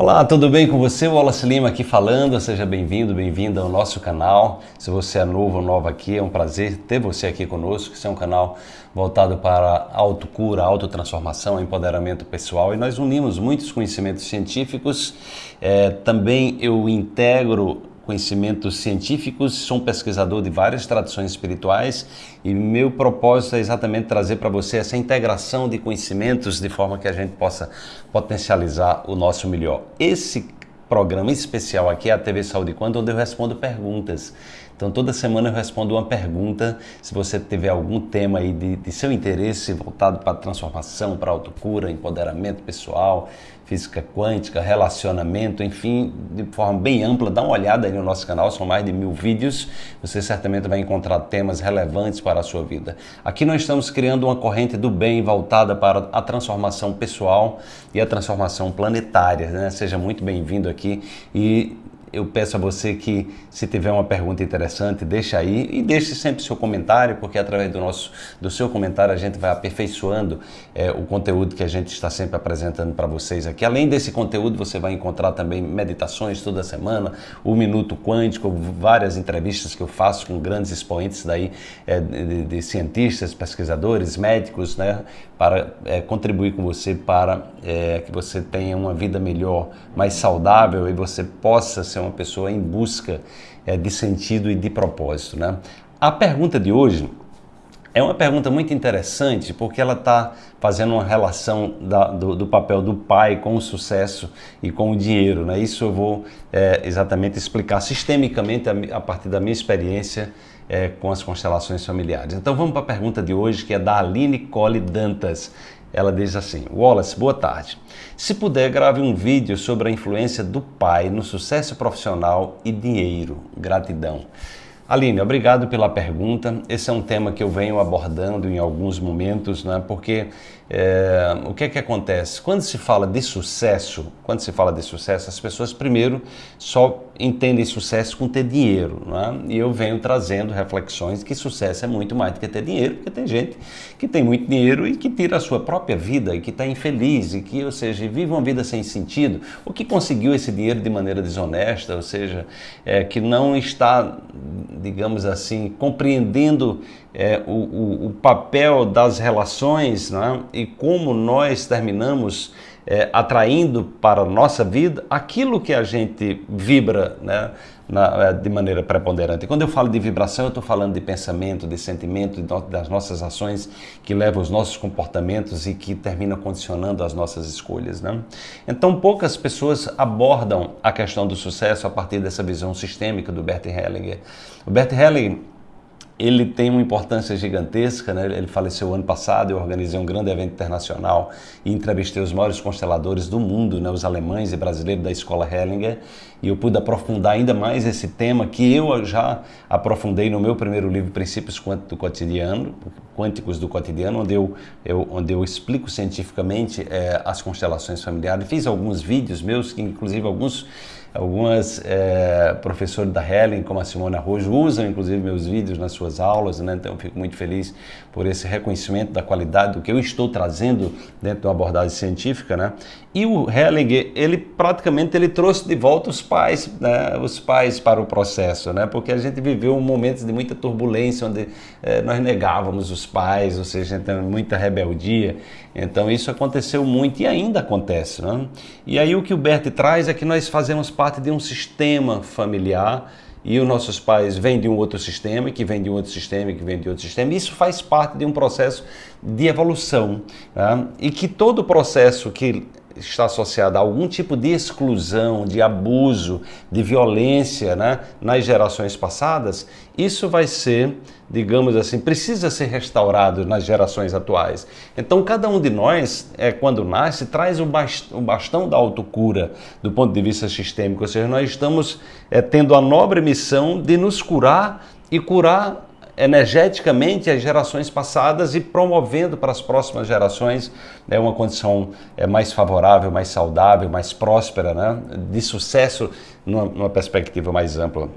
Olá, tudo bem com você? O Wallace Lima aqui falando. Seja bem-vindo, bem-vinda ao nosso canal. Se você é novo ou nova aqui, é um prazer ter você aqui conosco. Esse é um canal voltado para autocura, autotransformação, empoderamento pessoal e nós unimos muitos conhecimentos científicos. É, também eu integro conhecimentos científicos, sou um pesquisador de várias tradições espirituais e meu propósito é exatamente trazer para você essa integração de conhecimentos de forma que a gente possa potencializar o nosso melhor. Esse programa especial aqui é a TV Saúde Quando, onde eu respondo perguntas. Então toda semana eu respondo uma pergunta. Se você tiver algum tema aí de, de seu interesse voltado para transformação, para autocura, empoderamento pessoal, física quântica, relacionamento, enfim, de forma bem ampla, dá uma olhada aí no nosso canal, são mais de mil vídeos. Você certamente vai encontrar temas relevantes para a sua vida. Aqui nós estamos criando uma corrente do bem voltada para a transformação pessoal e a transformação planetária. Né? Seja muito bem-vindo aqui e eu peço a você que, se tiver uma pergunta interessante, deixa aí e deixe sempre seu comentário, porque através do, nosso, do seu comentário a gente vai aperfeiçoando é, o conteúdo que a gente está sempre apresentando para vocês aqui. Além desse conteúdo, você vai encontrar também meditações toda semana, o Minuto Quântico, várias entrevistas que eu faço com grandes expoentes daí, é, de, de, cientistas, pesquisadores, médicos, né, para é, contribuir com você para é, que você tenha uma vida melhor, mais saudável e você possa ser uma pessoa em busca é, de sentido e de propósito. Né? A pergunta de hoje é uma pergunta muito interessante porque ela está fazendo uma relação da, do, do, papel do pai com o sucesso e com o dinheiro. Né? Isso eu vou é, exatamente explicar sistemicamente a, a partir da minha experiência é, com as constelações familiares. Então vamos para a pergunta de hoje, que é da Aline Cole Dantas. Ela diz assim: Wallace, boa tarde. Se puder, grave um vídeo sobre a influência do pai no sucesso profissional e dinheiro. Gratidão. Aline, obrigado pela pergunta. Esse é um tema que eu venho abordando em alguns momentos, né? porque é, o que é que acontece? Quando se fala de sucesso, quando se fala de sucesso, as pessoas primeiro só entendem sucesso com ter dinheiro, né? E eu venho trazendo reflexões que sucesso é muito mais do que ter dinheiro, porque tem gente que tem muito dinheiro e que tira a sua própria vida e que está infeliz e que, ou seja, vive uma vida sem sentido, ou que conseguiu esse dinheiro de maneira desonesta, ou seja, é, que não está, digamos assim, compreendendo é, o, o, o, papel das relações né? e como nós terminamos é, atraindo para a nossa vida aquilo que a gente vibra né? Na, é, de maneira preponderante. Quando eu falo de vibração, eu estou falando de pensamento, de sentimento, de, das nossas ações que levam os nossos comportamentos e que terminam condicionando as nossas escolhas. Né? Então, poucas pessoas abordam a questão do sucesso a partir dessa visão sistêmica do Bert Hellinger. O Bert Hellinger ele tem uma importância gigantesca, né? ele faleceu ano passado, eu organizei um grande evento internacional e entrevistei os maiores consteladores do mundo, né? os alemães e brasileiros da Escola Hellinger, e eu pude aprofundar ainda mais esse tema que eu já aprofundei no meu primeiro livro, Princípios Quânticos do Cotidiano, Quânticos do Cotidiano, onde eu, eu onde eu explico cientificamente é, as constelações familiares. Fiz alguns vídeos meus, que inclusive alguns Algumas é, professores da Helen, como a Simone Arrojo, usam inclusive meus vídeos nas suas aulas, né? então fico muito feliz por esse reconhecimento da qualidade do que eu estou trazendo dentro de uma abordagem científica. Né? E o Hellinger, ele praticamente ele trouxe de volta os pais, né? os pais para o processo, né? porque a gente viveu momentos de muita turbulência, onde é, nós negávamos os pais, ou seja, então, muita rebeldia. Então isso aconteceu muito e ainda acontece. Né? E aí o que o Bert traz é que nós fazemos parte de um sistema familiar e os nossos pais vêm de um outro sistema, que vem de um outro sistema, que vem de outro sistema. Isso faz parte de um processo de evolução. Né? E que todo processo que está associada a algum tipo de exclusão, de abuso, de violência né, nas gerações passadas, isso vai ser, digamos assim, precisa ser restaurado nas gerações atuais. Então, cada um de nós, é, quando nasce, traz o bastão da autocura do ponto de vista sistêmico, ou seja, nós estamos é, tendo a nobre missão de nos curar e curar energeticamente as gerações passadas e promovendo para as próximas gerações né, uma condição é, mais favorável, mais saudável, mais próspera, né, de sucesso numa, numa perspectiva mais ampla.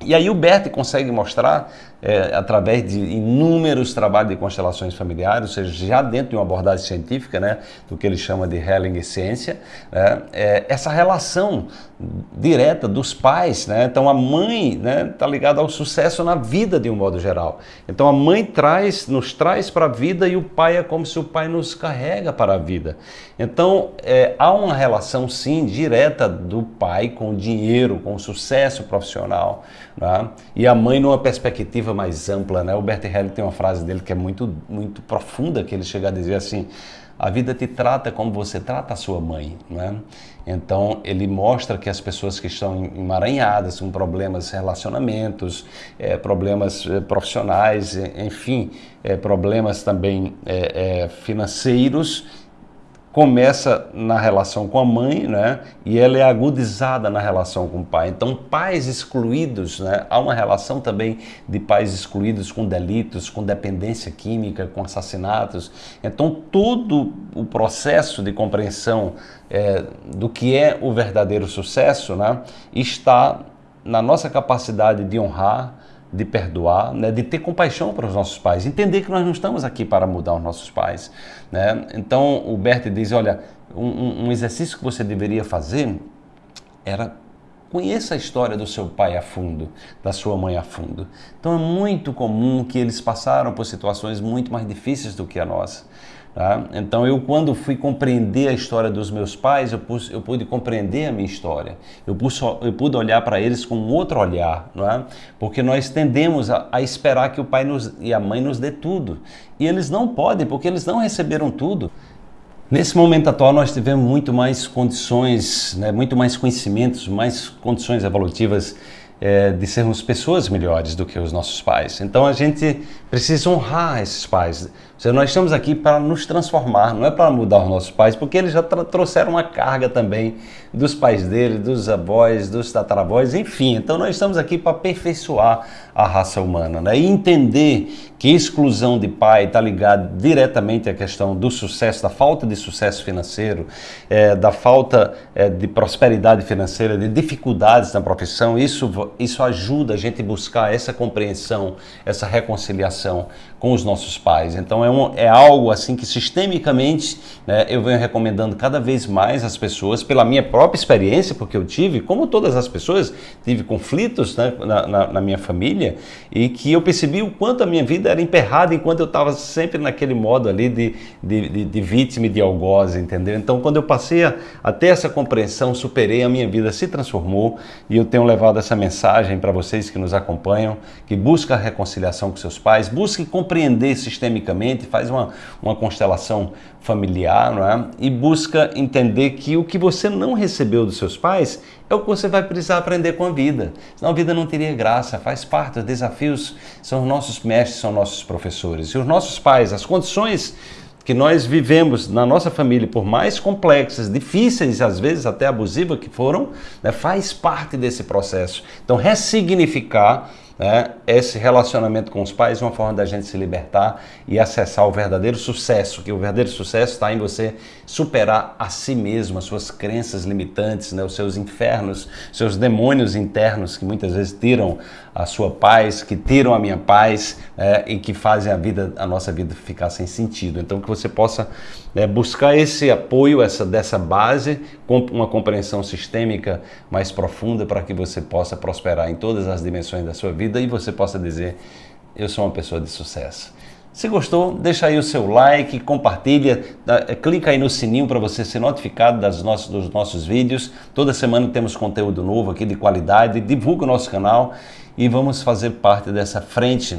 E aí o Bert consegue mostrar, é, através de inúmeros trabalhos de constelações familiares, ou seja, já dentro de uma abordagem científica, né, do que ele chama de Helling Ciência, né, é, essa relação direta dos pais. Né? Então a mãe está né, tá ligada ao sucesso na vida de um modo geral. Então a mãe traz, nos traz para a vida e o pai é como se o pai nos carrega para a vida. Então é, há uma relação sim direta do pai com o dinheiro, com o sucesso profissional. Né? E a mãe numa perspectiva mais ampla, né? O Bert Helling tem uma frase dele que é muito, muito profunda, que ele chega a dizer assim, a vida te trata como você trata a sua mãe, né? Então ele mostra que as pessoas que estão emaranhadas com problemas relacionamentos, é, problemas é, profissionais, enfim, é, problemas também financeiros, começa na relação com a mãe, né? E ela é agudizada na relação com o pai. Então, pais excluídos, né? Há uma relação também de pais excluídos com delitos, com dependência química, com assassinatos. Então, todo o processo de compreensão é, do que é o verdadeiro sucesso, né? Está na nossa capacidade de honrar, de perdoar, né, de ter compaixão para os nossos pais, entender que nós não estamos aqui para mudar os nossos pais. Né? Então o Bert diz, olha, um, um exercício que você deveria fazer era conheça a história do seu pai a fundo, da sua mãe a fundo. Então é muito comum que eles passaram por situações muito mais difíceis do que a nossa. Tá? Então eu quando fui compreender a história dos meus pais, eu, pude, eu pude compreender a minha história. Eu, pude, eu pude olhar para eles com outro olhar, não é? porque nós tendemos a, a, esperar que o pai nos, e a mãe nos dê tudo. E eles não podem, porque eles não receberam tudo. Nesse momento atual nós tivemos muito mais condições, né, muito mais conhecimentos, mais condições evolutivas é, de sermos pessoas melhores do que os nossos pais. Então a gente precisa honrar esses pais. Seja, nós estamos aqui para nos transformar, não é para mudar os nossos pais, porque eles já trouxeram uma carga também dos pais dele, dos avós, dos tataravós, enfim. Então nós estamos aqui para aperfeiçoar a raça humana né? e entender que exclusão de pai está ligada diretamente à questão do sucesso, da falta de sucesso financeiro, é, da falta é, de prosperidade financeira, de dificuldades na profissão. Isso, isso ajuda a gente a buscar essa compreensão, essa reconciliação com os nossos pais. Então é, um, é algo assim que sistemicamente né, eu venho recomendando cada vez mais às pessoas, pela minha própria experiência, porque eu tive, como todas as pessoas, tive conflitos né, na, na, na, minha família e que eu percebi o quanto a minha vida era emperrada enquanto eu estava sempre naquele modo ali de, de, de, de vítima e de algoz, entendeu? Então quando eu passei a, a ter essa compreensão, superei, a minha vida se transformou e eu tenho levado essa mensagem para vocês que nos acompanham, que busca a reconciliação com seus pais, busque compreender compreender faz uma, uma constelação familiar é? e busca entender que o que você não recebeu dos seus pais é o que você vai precisar aprender com a vida. Senão a vida não teria graça, faz parte, os desafios são os nossos mestres, são nossos professores. E os nossos pais, as condições que nós vivemos na nossa família, por mais complexas, difíceis, às vezes até abusivas que foram, né, faz parte desse processo. Então, ressignificar né, esse relacionamento com os pais é uma forma da gente se libertar e acessar o verdadeiro sucesso, que o verdadeiro sucesso está em você superar a si mesmo, as suas crenças limitantes, né, os seus infernos, seus demônios internos que muitas vezes tiram a sua paz, que tiram a minha paz né, e que fazem a vida, a nossa vida ficar sem sentido. Então que você possa né, buscar esse apoio, essa dessa base, com uma compreensão sistêmica mais profunda para que você possa prosperar em todas as dimensões da sua vida e você possa dizer eu sou uma pessoa de sucesso. Se gostou, deixa aí o seu like, compartilha, é, clica aí no sininho para você ser notificado das nossos, dos nossos vídeos. Toda semana temos conteúdo novo aqui de qualidade. Divulga o nosso canal e vamos fazer parte dessa frente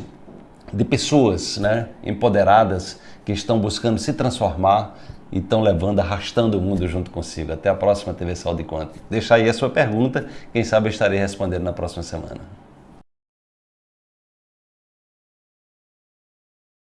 de pessoas né, empoderadas que estão buscando se transformar e estão levando, arrastando o mundo junto consigo. Até a próxima TV Sol de Conta. Deixa aí a sua pergunta, quem sabe eu estarei respondendo na próxima semana.